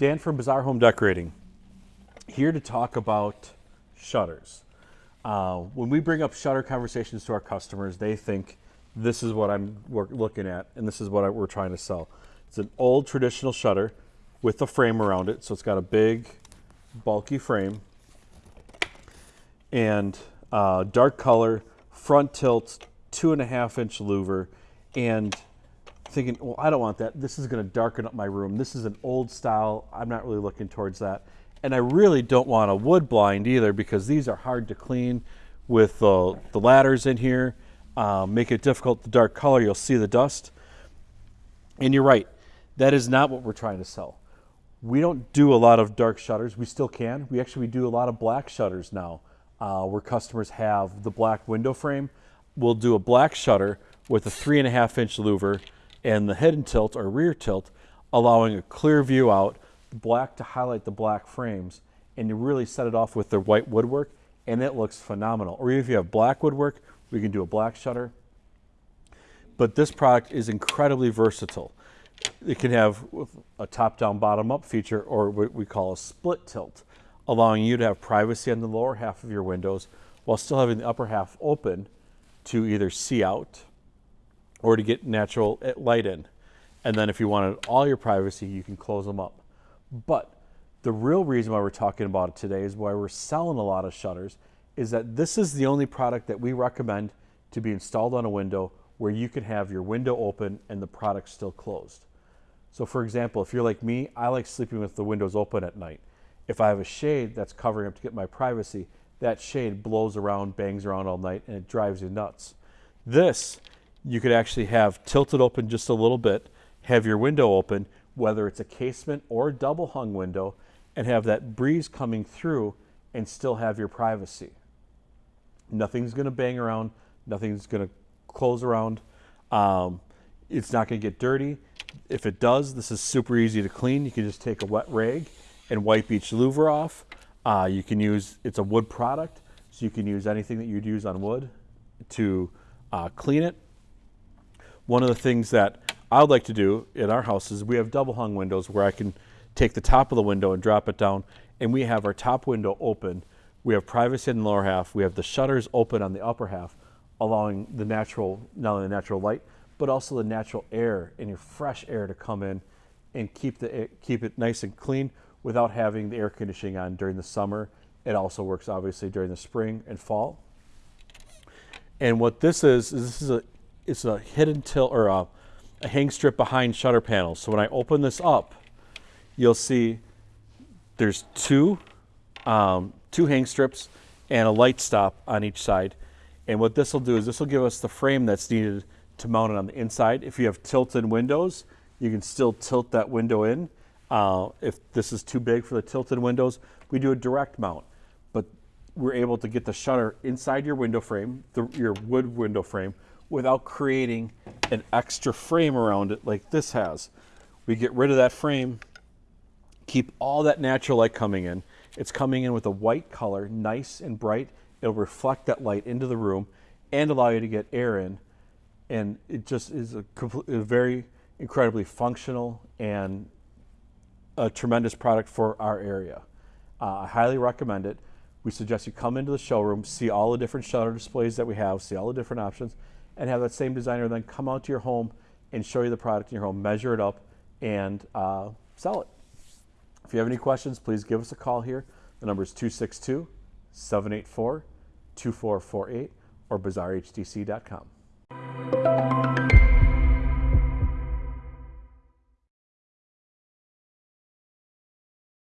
Dan from Bazaar Home Decorating, here to talk about shutters. Uh, when we bring up shutter conversations to our customers, they think this is what I'm looking at and this is what I, we're trying to sell. It's an old traditional shutter with a frame around it. So it's got a big, bulky frame and uh, dark color, front tilt, two and a half inch louver, and thinking, well, I don't want that. This is going to darken up my room. This is an old style. I'm not really looking towards that. And I really don't want a wood blind either because these are hard to clean with the, the ladders in here. Um, make it difficult, the dark color, you'll see the dust. And you're right, that is not what we're trying to sell. We don't do a lot of dark shutters. We still can. We actually do a lot of black shutters now uh, where customers have the black window frame. We'll do a black shutter with a three and a half inch louver and the head and tilt or rear tilt, allowing a clear view out, black to highlight the black frames, and you really set it off with the white woodwork, and it looks phenomenal. Or if you have black woodwork, we can do a black shutter. But this product is incredibly versatile. It can have a top-down, bottom-up feature, or what we call a split tilt, allowing you to have privacy on the lower half of your windows while still having the upper half open to either see out or to get natural eh, light in. And then if you wanted all your privacy, you can close them up. But the real reason why we're talking about it today is why we're selling a lot of shutters is that this is the only product that we recommend to be installed on a window where you can have your window open and the product still closed. So for example, if you're like me, I like sleeping with the windows open at night. If I have a shade that's covering up to get my privacy, that shade blows around, bangs around all night, and it drives you nuts. This you could actually have tilted open just a little bit, have your window open, whether it's a casement or a double hung window, and have that breeze coming through and still have your privacy. Nothing's going to bang around, nothing's going to close around. Um, it's not going to get dirty. If it does, this is super easy to clean. You can just take a wet rag and wipe each louver off. Uh, you can use, it's a wood product, so you can use anything that you'd use on wood to uh, clean it one of the things that I would like to do in our house is we have double hung windows where I can take the top of the window and drop it down and we have our top window open. We have privacy in the lower half. We have the shutters open on the upper half, allowing the natural, not only the natural light, but also the natural air and your fresh air to come in and keep, the, eh, keep it nice and clean without having the air conditioning on during the summer. It also works obviously during the spring and fall. And what this is, is this is a it's a hidden tilt or a, a hang strip behind shutter panels. So when I open this up, you'll see there's two, um, two hang strips and a light stop on each side. And what this will do is this will give us the frame that's needed to mount it on the inside. If you have tilted windows, you can still tilt that window in. Uh, if this is too big for the tilted windows, we do a direct mount. But we're able to get the shutter inside your window frame, the, your wood window frame, without creating an extra frame around it like this has. We get rid of that frame, keep all that natural light coming in. It's coming in with a white color, nice and bright. It'll reflect that light into the room and allow you to get air in. And it just is a, a very incredibly functional and a tremendous product for our area. Uh, I highly recommend it. We suggest you come into the showroom, see all the different shutter displays that we have, see all the different options, and have that same designer then come out to your home and show you the product in your home, measure it up, and uh, sell it. If you have any questions, please give us a call here. The number is 262 784 2448 or bazaarhdc.com.